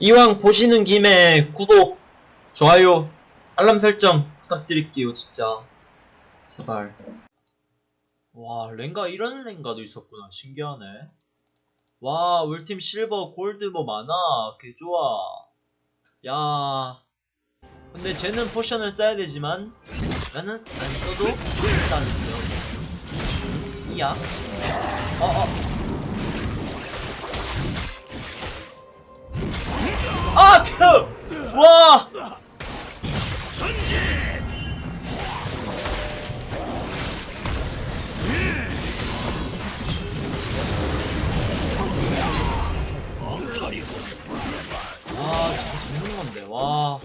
이왕 보시는 김에 구독, 좋아요, 알람 설정 부탁드릴게요, 진짜. 제발. 와, 렝가 이런 렝가도 있었구나. 신기하네. 와, 울팀 실버, 골드 뭐 많아. 개 좋아. 야. 근데 쟤는 potion을 써야 되지만 나는 안 써도 점. 이야. 어, 어. 와, 저거 잡는 건데, 와.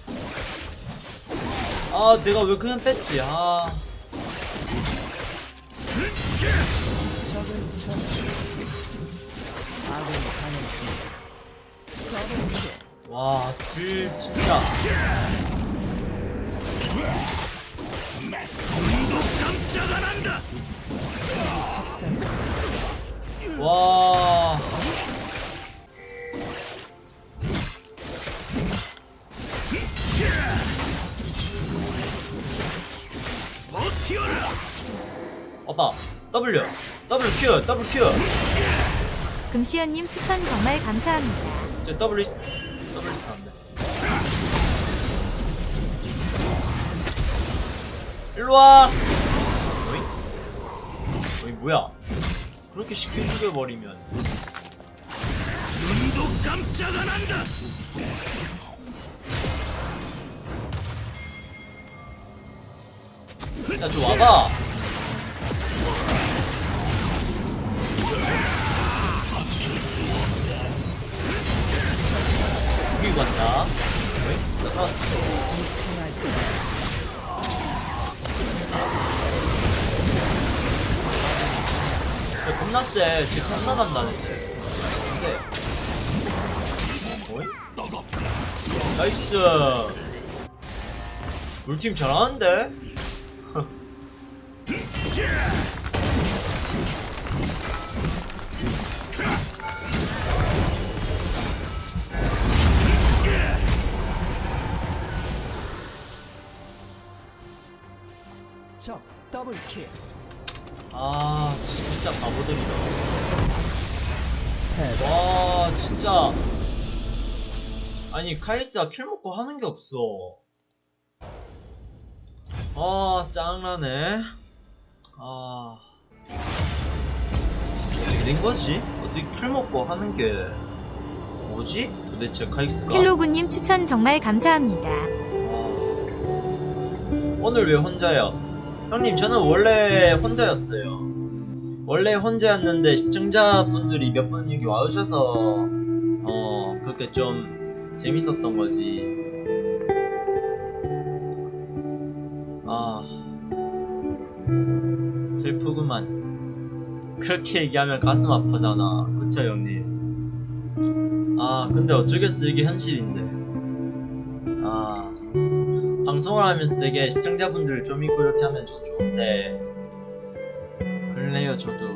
아, 내가 왜 그냥 뺐지, 아. 와, 딜, 진짜. 와. 오빠, W, W Q, W Q. 금시연님 추천 정말 감사합니다. 제 W 있, W 있어 안 돼. 일로 와. 어이? 어이 뭐야? 그렇게 쉽게 죽여버리면. 눈도 깜짝 안 한다. 야, 좀 와봐. 죽이고 간다. 어이? 나 잡았어. 쟤 겁나 세. 쟤 겁나 단단해. 쟤. 근데. 어이? 나이스. 우리 팀 잘하는데? 적 double kill. 아 진짜 바보들이다. 와 진짜. 아니 카이사가 kill 먹고 하는 게 없어. 아 짱나네 아 어떻게 된 거지? 어떻게 kill 먹고 하는 게 뭐지? 도대체 카이사가 헬로구님 추천 정말 감사합니다. 와. 오늘 왜 혼자야? 형님 저는 원래 혼자였어요. 원래 혼자였는데 시청자분들이 몇분 여기 와주셔서 어 그렇게 좀 재밌었던 거지. 슬프구만. 그렇게 얘기하면 가슴 아파잖아. 그쵸 형님? 아 근데 어쩌겠어 이게 현실인데. 아 방송을 하면서 되게 시청자분들 좀 있고 이렇게 하면 저 좋은데 그래요 저도